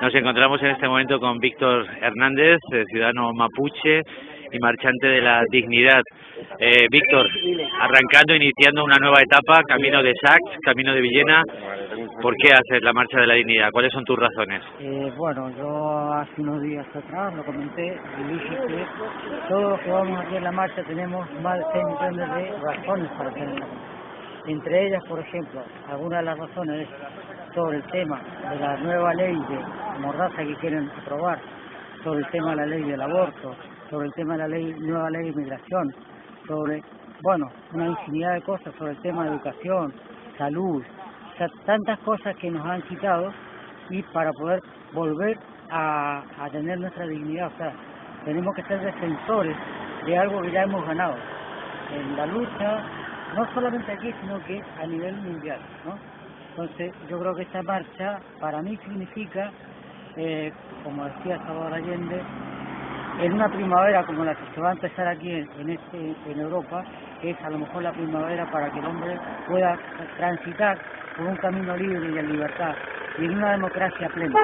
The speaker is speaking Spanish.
Nos encontramos en este momento con Víctor Hernández, eh, ciudadano mapuche y marchante de la dignidad. Eh, Víctor, arrancando, iniciando una nueva etapa, camino de Sachs, camino de Villena, ¿por qué haces la marcha de la dignidad? ¿Cuáles son tus razones? Eh, bueno, yo hace unos días atrás lo comenté y dije que todos los que vamos aquí en la marcha tenemos más de 6 millones de razones para hacer. Entre ellas, por ejemplo, algunas de las razones es sobre el tema de la nueva ley de mordaza que quieren aprobar, sobre el tema de la ley del aborto, sobre el tema de la ley, nueva ley de inmigración, sobre, bueno, una infinidad de cosas, sobre el tema de educación, salud, o sea, tantas cosas que nos han quitado y para poder volver a, a tener nuestra dignidad, o sea, tenemos que ser defensores de algo que ya hemos ganado en la lucha no solamente aquí, sino que a nivel mundial, ¿no? Entonces, yo creo que esta marcha para mí significa, eh, como decía Salvador Allende, en una primavera como la que se va a empezar aquí en, este, en Europa, es a lo mejor la primavera para que el hombre pueda transitar por un camino libre y en libertad y en una democracia plena.